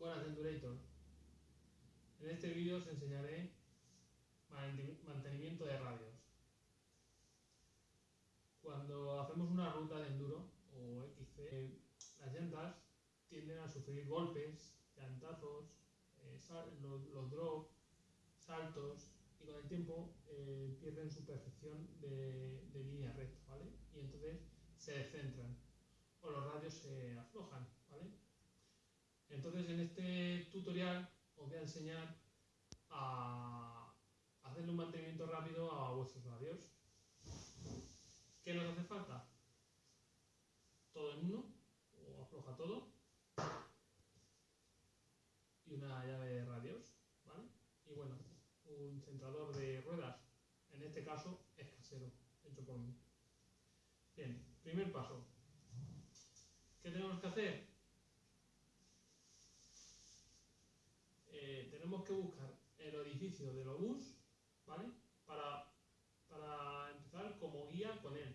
Durator. En este vídeo os enseñaré mantenimiento de radios. Cuando hacemos una ruta de enduro o XC, las llantas tienden a sufrir golpes, llantazos, eh, los, drops, saltos y con el tiempo eh, pierden su perfección de línea recta, ¿vale? Y entonces se descentran o los radios se aflojan, ¿vale? Entonces en este tutorial os voy a enseñar a hacerle un mantenimiento rápido a vuestros radios. ¿Qué nos hace falta? Todo en uno, o afloja todo, y una llave de radios, ¿vale? Y bueno, un centrador de ruedas, en este caso es casero, hecho por mí. Bien, primer paso. ¿Qué tenemos que hacer? Eh, tenemos que buscar el orificio del obús, ¿vale? Para, para empezar como guía con él.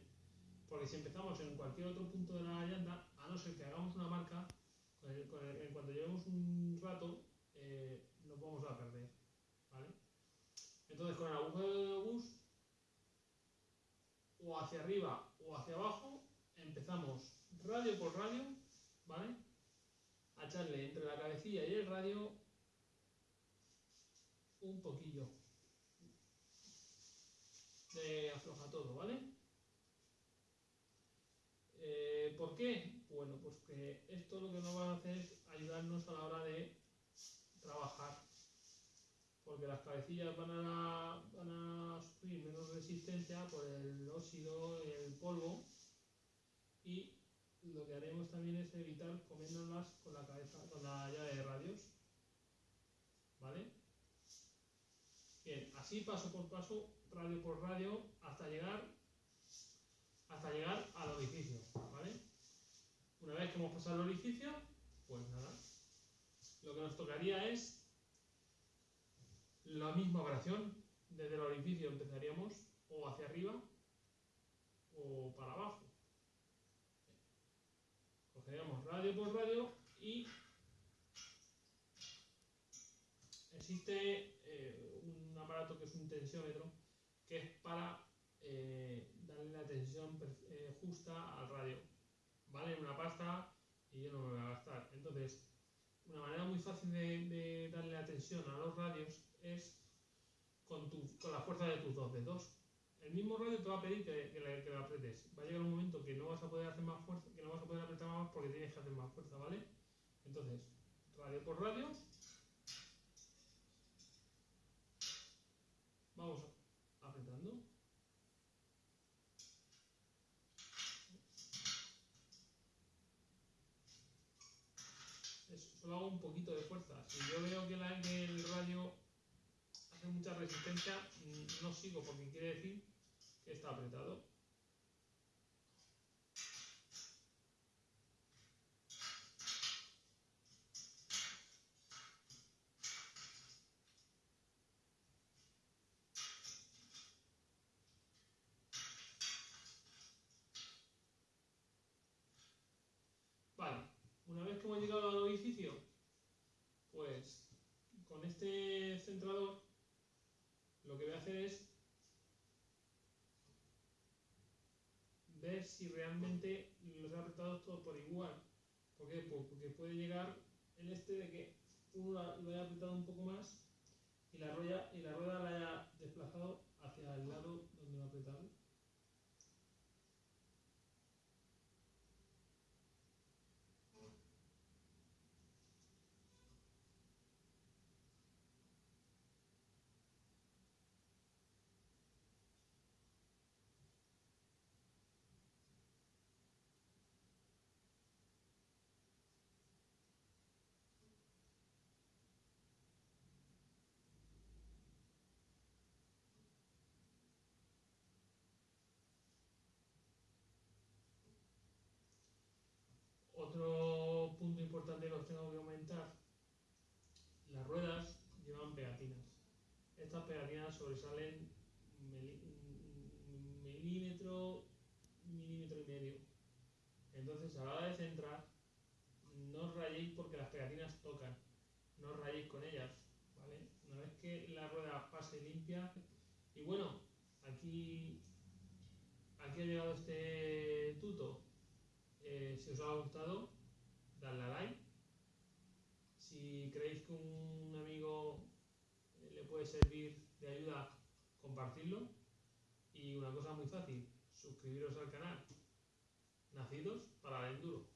Porque si empezamos en cualquier otro punto de la llanta, a no ser que hagamos una marca, en cuanto llevemos un rato, eh, nos vamos a perder, ¿vale? Entonces con el agujero del obús, o hacia arriba o hacia abajo, empezamos radio por radio, ¿vale? A echarle entre la cabecilla y el radio un poquillo de afloja todo, ¿vale? Eh, ¿Por qué? Bueno, pues que esto lo que nos va a hacer es ayudarnos a la hora de trabajar porque las cabecillas van a, van a sufrir menos resistencia por el óxido, el polvo y lo que haremos también es evitar comiéndolas con la cabeza, con la llave de radios. ¿Vale? Bien, así paso por paso, radio por radio, hasta llegar hasta llegar al orificio, ¿vale? Una vez que hemos pasado el orificio, pues nada, lo que nos tocaría es la misma operación, desde el orificio empezaríamos o hacia arriba o para abajo. Cogeríamos radio por radio y existe aparato que es un tensiómetro que es para eh, darle la tensión eh, justa al radio. Vale una pasta y yo no me voy a gastar. Entonces, una manera muy fácil de, darle la tensión a los radios es con, tu, con la fuerza de tus dos dedos. El mismo radio te va a pedir que, que, le, que apretes. Va a llegar un momento que no vas a poder hacer más fuerza, que no vas a poder apretar más porque tienes que hacer más fuerza, ¿vale? Entonces, radio por radio. Vamos apretando. Solo hago un poquito de fuerza. Si yo veo que, que el radio hace mucha resistencia, mm, no sigo porque quiere decir que está apretado. Vale, una vez que hemos llegado al orificio, pues con este centrador lo que voy a hacer es ver si realmente los he apretado todos por igual. ¿Por qué? Pues porque puede llegar el este de que uno lo haya apretado un poco más y la rueda, y la rueda la haya desplazado hacia el lado donde lo ha apretado. Otro punto importante que os tengo que comentar, las ruedas llevan pegatinas. Estas pegatinas sobresalen milímetro, milímetro y medio. Entonces a la hora de centrar, no os rayéis porque las pegatinas tocan. no os rayéis con ellas. Una vez que la rueda pase limpia, y bueno, aquí, aquí ha llegado este tuto. Eh, si os ha gustado, dadle a like. Si creéis que un amigo le puede servir de ayuda, compartirlo. Y una cosa muy fácil, suscribiros al canal. Nacidos para el enduro.